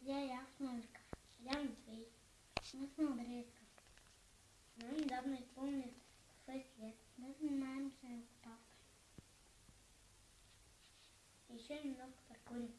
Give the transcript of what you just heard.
Привет, я Яхненко. Я Андрей. Мы с Молодецка. Нам недавно исполнилось 6 лет. Мы занимаемся папой. Еще немного паркурим.